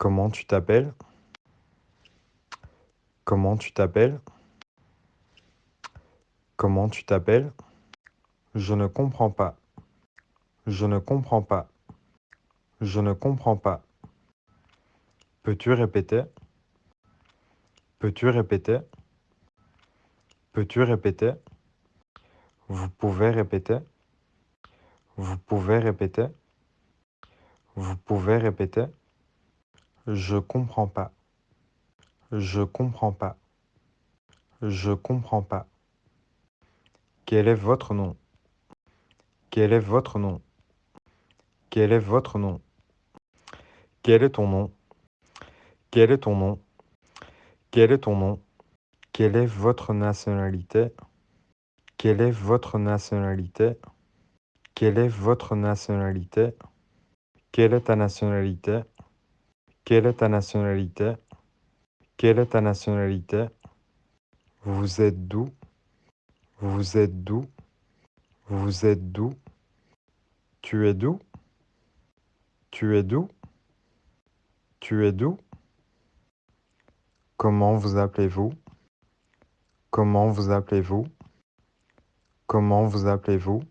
Comment tu t'appelles? Comment tu t'appelles? Comment tu t'appelles? Je ne comprends pas. Je ne comprends pas. Je ne comprends pas. Peux-tu répéter? Peux-tu répéter? Peux-tu répéter? Vous pouvez répéter? Vous pouvez répéter? Vous pouvez répéter? Je comprends pas. Je comprends pas. Je comprends pas. Quel est votre nom? Quel est votre nom? Quel est votre nom? Quel est ton nom? Quel est ton nom? Quel est ton nom? Quelle est votre nationalité? Quelle est votre nationalité? Quelle est votre nationalité? Quelle est ta nationalité? Quelle est ta nationalité? Quelle est ta nationalité? Vous êtes d'où? Vous êtes d'où? Vous êtes d'où? Tu es d'où? Tu es d'où? Tu es d'où? Comment vous appelez-vous? Comment vous appelez-vous? Comment vous appelez-vous?